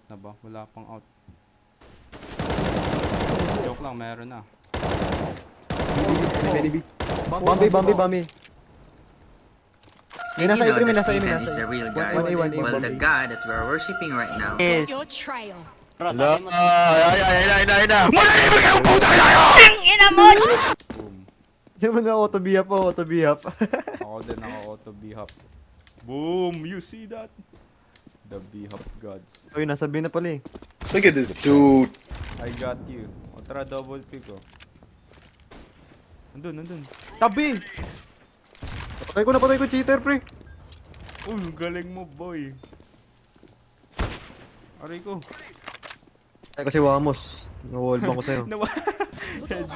pa. Wala pang out. Joke lang, meron na. Bambi, Bambi, Bambi. Did you know that Satan is the real God? Well, the. God that we're worshipping right now Is. Hello? Ay, ay, ay, ay, ay, ay. Boom. Di mo na auto bihap po, auto bihap. Ako din ako auto B-hop. Boom! You see that? The B-hop gods. Uy, nasa B na pala eh. Look at this dude. I got you. O tara, double pick ko. Nandun, nandun. Tabi! Patay ko na, patay ko, cheater, pre. Uy, galing mo, boy. Aray ko. Ay, kasi Wamos. Na-wall bang ko sa'yo. Nawa.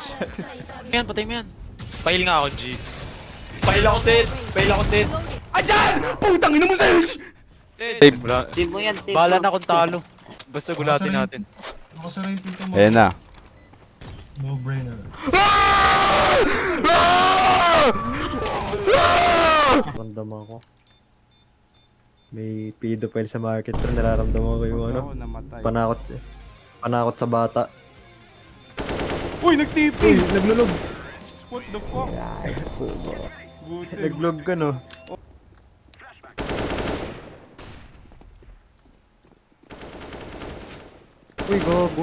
yan, patay mo yan. Fail nga ako, G. Fail ako, Sid! Fail ako, Sid! Ajan! Putang ina mo sa'yo! Sid! Wala. Save mo yan, save Bahala na kung talo. Basta gulatin natin. Nakasara yung pinto mo. Ayan na. No brainer. Nararamdaman ko. May pedophile sa market, pero nararamdaman ko yung ano. Namatay. Panakot. Panakot sa bata. Uy, nag-TP! Naglulog. What the fuck? Buti. Naglog ka, no? Uy, gogo.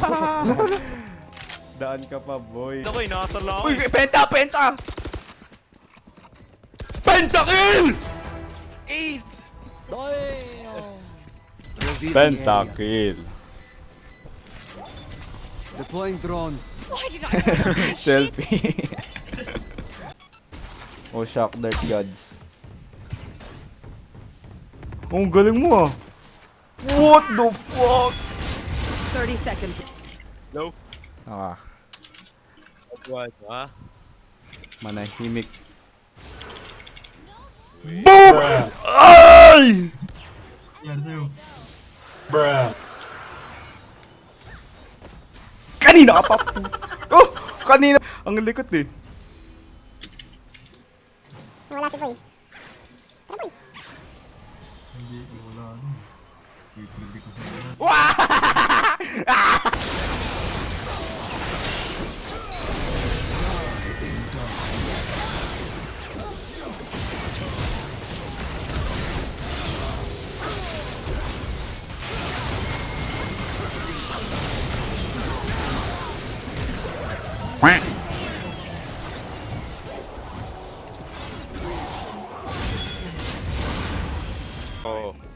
Daan ka pa, boy. Ako, inasar lang. Uy, penta, penta! Pentakill! Eh! Pentakill. Deploying drone. Selfie. oh, shock dart gods. Oh, ang galing mo ah. What the fuck? 30 seconds. No. Ah, What, ha? manahimik. Boom! Ay! Yan sa'yo. Bruh. Kanina ka pa. Oh, kanina. Ang likot eh. Hindi, wala ano. Pipili ko sa lahat. Oo.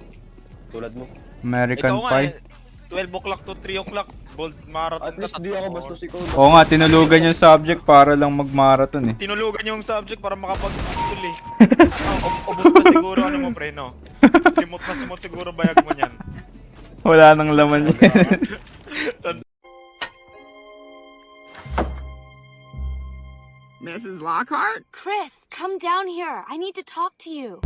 Tulad mo. American Ikaw nga, Pie. eh, 12 o'clock to 3 o'clock. Bold marathon At least di ako bastos ikaw. Oo nga, tinulugan yung subject para lang mag-marathon eh. Tinulugan yung subject para makapag-tul eh. Ub- ubos na siguro ano mo, pre, no? Simot na simot siguro bayag mo niyan. Wala nang laman yan. Mrs. Lockhart? Chris, come down here. I need to talk to you.